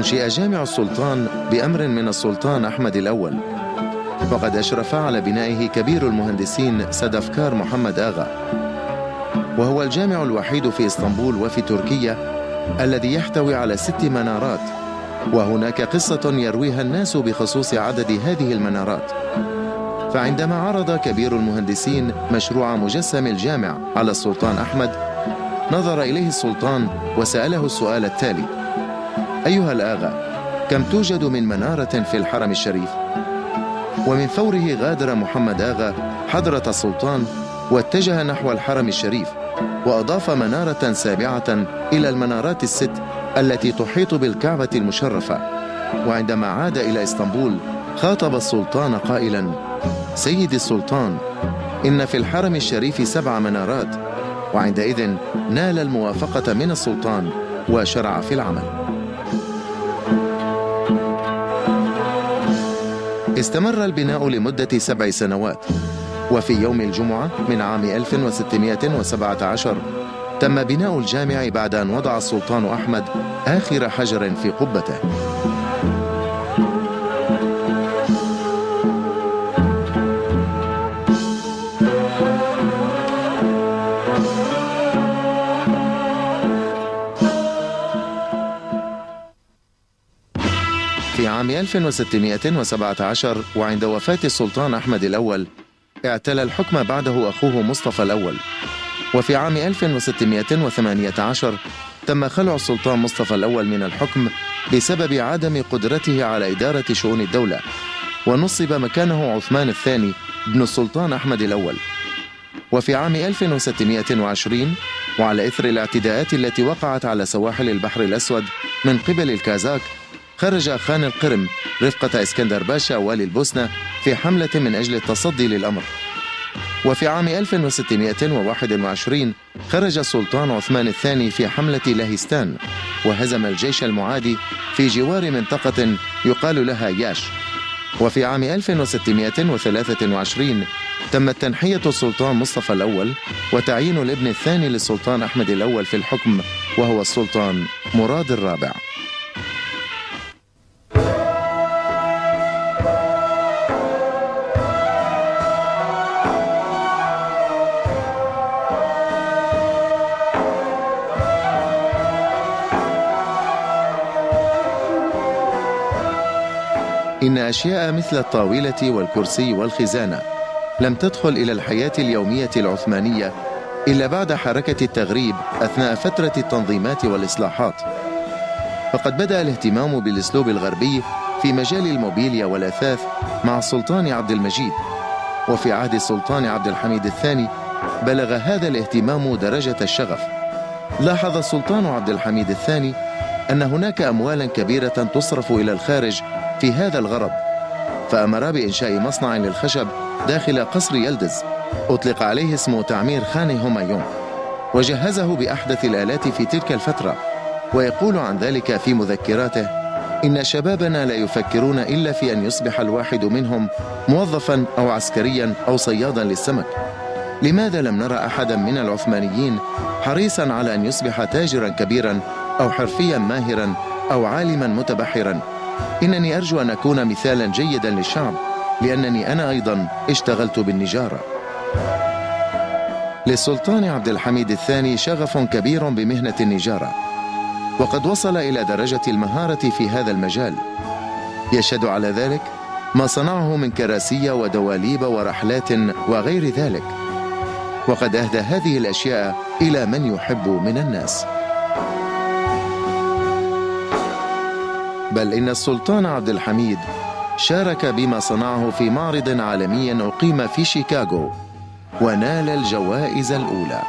أنشئ جامع السلطان بأمر من السلطان أحمد الأول. وقد أشرف على بنائه كبير المهندسين سدفكار محمد آغا. وهو الجامع الوحيد في إسطنبول وفي تركيا الذي يحتوي على ست منارات. وهناك قصة يرويها الناس بخصوص عدد هذه المنارات. فعندما عرض كبير المهندسين مشروع مجسم الجامع على السلطان أحمد نظر إليه السلطان وسأله السؤال التالي أيها الآغا كم توجد من منارة في الحرم الشريف؟ ومن فوره غادر محمد آغا حضرة السلطان واتجه نحو الحرم الشريف وأضاف منارة سابعة إلى المنارات الست التي تحيط بالكعبة المشرفة وعندما عاد إلى إسطنبول خاطب السلطان قائلا سيدي السلطان إن في الحرم الشريف سبع منارات وعندئذ نال الموافقة من السلطان وشرع في العمل استمر البناء لمدة سبع سنوات. وفي يوم الجمعة من عام 1617 تم بناء الجامع بعد أن وضع السلطان أحمد آخر حجر في قبته. عام 1617 وعند وفاة السلطان أحمد الأول اعتلى الحكم بعده أخوه مصطفى الأول. وفي عام 1618 تم خلع السلطان مصطفى الأول من الحكم بسبب عدم قدرته على إدارة شؤون الدولة ونصب مكانه عثمان الثاني ابن السلطان أحمد الأول. وفي عام 1620 وعلى إثر الاعتداءات التي وقعت على سواحل البحر الأسود من قبل الكازاك خرج خان القرم رفقة إسكندر باشا والي البوسنة في حملة من أجل التصدي للأمر. وفي عام 1621 خرج السلطان عثمان الثاني في حملة لهستان وهزم الجيش المعادي في جوار منطقة يقال لها ياش. وفي عام 1623 تمت تنحية السلطان مصطفى الأول وتعيين الابن الثاني للسلطان أحمد الأول في الحكم وهو السلطان مراد الرابع. إن أشياء مثل الطاولة والكرسي والخزانة لم تدخل إلى الحياة اليومية العثمانية إلا بعد حركة التغريب أثناء فترة التنظيمات والإصلاحات. فقد بدأ الاهتمام بالأسلوب الغربي في مجال الموبيليا والأثاث مع السلطان عبد المجيد. وفي عهد السلطان عبد الحميد الثاني بلغ هذا الاهتمام درجة الشغف. لاحظ السلطان عبد الحميد الثاني أن هناك أموالا كبيرة تصرف إلى الخارج في هذا الغرض فأمر بإنشاء مصنع للخشب داخل قصر يلدز. أطلق عليه اسم تعمير خان همايون وجهزه بأحدث الآلات في تلك الفترة. ويقول عن ذلك في مذكراته إن شبابنا لا يفكرون إلا في أن يصبح الواحد منهم موظفا أو عسكريا أو صيادا للسمك. لماذا لم نرى أحدا من العثمانيين حريصا على أن يصبح تاجرا كبيرا أو حرفيا ماهرا أو عالما متبحرا؟ إنني أرجو أن أكون مثالا جيدا للشعب لأنني أنا أيضا اشتغلت بالنجارة. للسلطان عبد الحميد الثاني شغف كبير بمهنة النجارة وقد وصل إلى درجة المهارة في هذا المجال. يشهد على ذلك ما صنعه من كراسي ودواليب ورحلات وغير ذلك. وقد أهدى هذه الأشياء إلى من يحب من الناس. بل إن السلطان عبد الحميد شارك بما صنعه في معرض عالمي أقيم في شيكاغو ونال الجوائز الأولى.